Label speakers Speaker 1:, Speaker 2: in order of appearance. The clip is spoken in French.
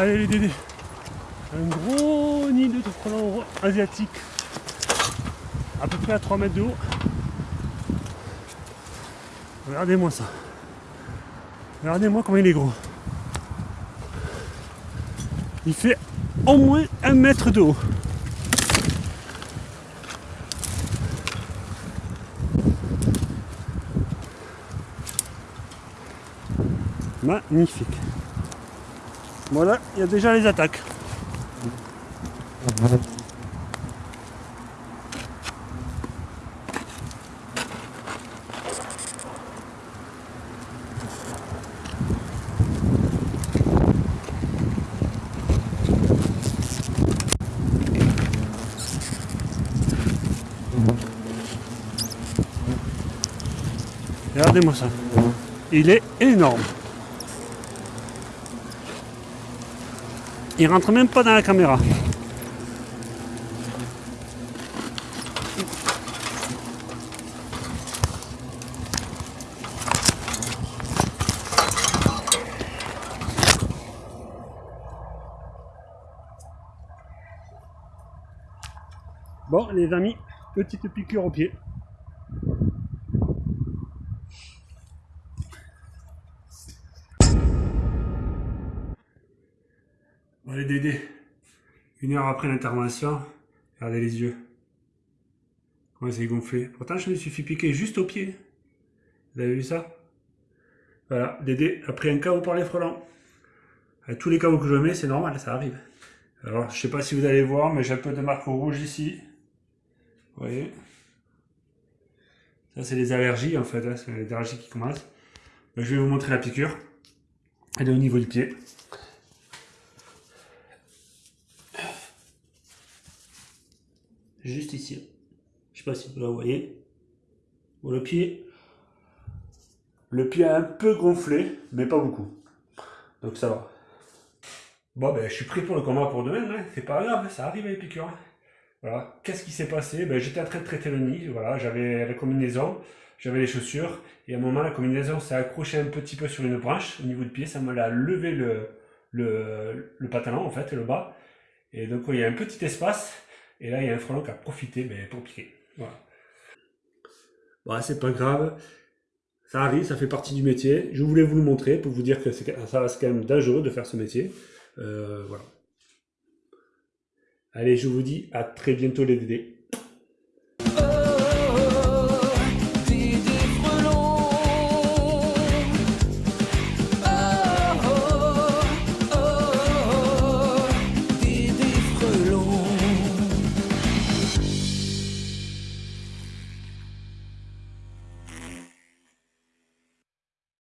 Speaker 1: Allez les dédés. Un gros nid de frelons asiatique. À peu près à 3 mètres de haut. Regardez-moi ça. Regardez-moi comment il est gros. Il fait au moins un mètre de haut. Magnifique. Voilà, il y a déjà les attaques. Regardez-moi ça. Il est énorme. Il rentre même pas dans la caméra. Bon les amis, petite piqûre au pied. Allez Dédé, une heure après l'intervention, regardez les yeux. Comment c'est gonflé. Pourtant je me suis fait piquer juste au pied. Vous avez vu ça? Voilà, Dédé a pris un KO par les frelons. À tous les KO que je mets, c'est normal, ça arrive. Alors, je sais pas si vous allez voir, mais j'ai un peu de marque rouge ici. Vous voyez? Ça, c'est les allergies, en fait. Hein, c'est les allergies qui commencent. je vais vous montrer la piqûre. Elle est au niveau du pied. Juste ici. Je sais pas si vous la voyez. le pied. Le pied a un peu gonflé, mais pas beaucoup. Donc ça va. Bon, ben, je suis pris pour le combat pour demain. Hein. C'est pas grave, ça arrive les piqûres. Hein. Voilà. Qu'est-ce qui s'est passé? Ben, J'étais en train de traiter le nid. Voilà, j'avais la combinaison, j'avais les chaussures. Et à un moment, la combinaison s'est accrochée un petit peu sur une branche au niveau du pied. Ça me l'a levé le, le, le pantalon, en fait, le bas. Et donc, il y a un petit espace. Et là, il y a un frelon qui a profité pour piquer. Voilà. Bon, c'est pas grave. Ça arrive, ça fait partie du métier. Je voulais vous le montrer pour vous dire que ça reste quand même dangereux de faire ce métier. Euh, voilà. Allez, je vous dis à très bientôt les dédés.